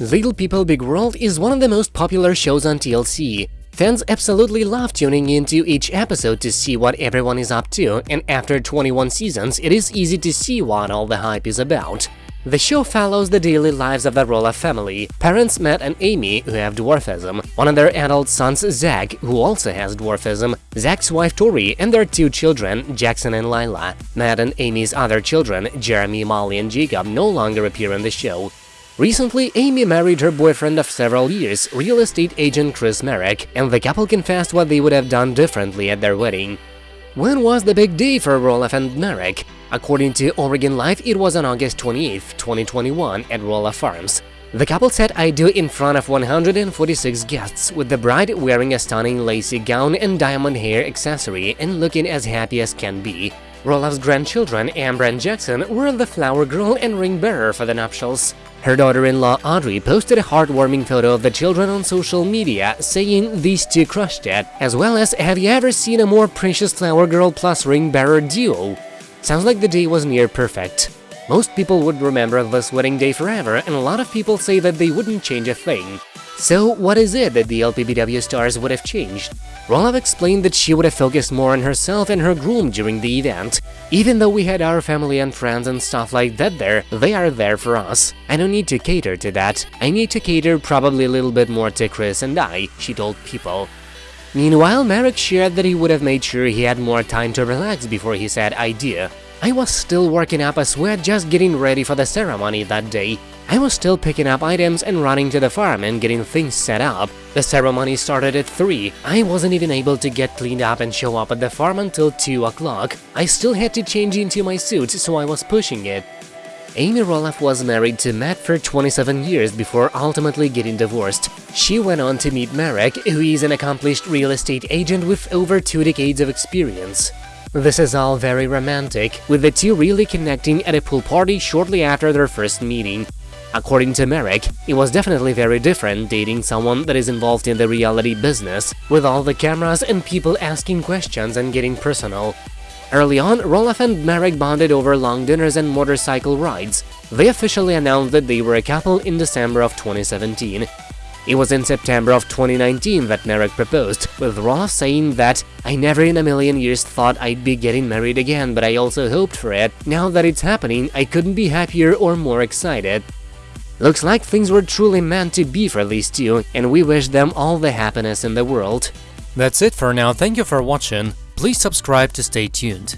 Little People Big World is one of the most popular shows on TLC. Fans absolutely love tuning into each episode to see what everyone is up to, and after 21 seasons, it is easy to see what all the hype is about. The show follows the daily lives of the Roloff family, parents Matt and Amy, who have dwarfism, one of their adult sons Zach, who also has dwarfism, Zach's wife Tori, and their two children, Jackson and Lila. Matt and Amy's other children, Jeremy, Molly, and Jacob, no longer appear in the show. Recently, Amy married her boyfriend of several years, real estate agent Chris Marek, and the couple confessed what they would have done differently at their wedding. When was the big day for Roloff and Marek? According to Oregon Live, it was on August 28, 2021 at Roloff Farms. The couple said I do in front of 146 guests, with the bride wearing a stunning lacy gown and diamond hair accessory and looking as happy as can be. Roloff's grandchildren, Ember and Jackson, were the flower girl and ring bearer for the nuptials. Her daughter-in-law Audrey posted a heartwarming photo of the children on social media, saying these two crushed it, as well as have you ever seen a more precious flower girl plus ring bearer duo? Sounds like the day was near perfect. Most people would remember this wedding day forever, and a lot of people say that they wouldn't change a thing. So what is it that the LPBW stars would have changed? Roloff explained that she would have focused more on herself and her groom during the event. Even though we had our family and friends and stuff like that there, they are there for us. I don't need to cater to that. I need to cater probably a little bit more to Chris and I, she told People. Meanwhile, Marek shared that he would have made sure he had more time to relax before he said idea. I was still working up a sweat just getting ready for the ceremony that day. I was still picking up items and running to the farm and getting things set up. The ceremony started at 3. I wasn't even able to get cleaned up and show up at the farm until 2 o'clock. I still had to change into my suit, so I was pushing it. Amy Roloff was married to Matt for 27 years before ultimately getting divorced. She went on to meet Marek, who is an accomplished real estate agent with over two decades of experience. This is all very romantic, with the two really connecting at a pool party shortly after their first meeting. According to Marek, it was definitely very different dating someone that is involved in the reality business, with all the cameras and people asking questions and getting personal. Early on, Roloff and Marek bonded over long dinners and motorcycle rides. They officially announced that they were a couple in December of 2017. It was in September of 2019 that Marek proposed, with Roloff saying that I never in a million years thought I'd be getting married again, but I also hoped for it. Now that it's happening, I couldn't be happier or more excited. Looks like things were truly meant to be for these two, and we wish them all the happiness in the world. That's it for now, thank you for watching, please subscribe to stay tuned.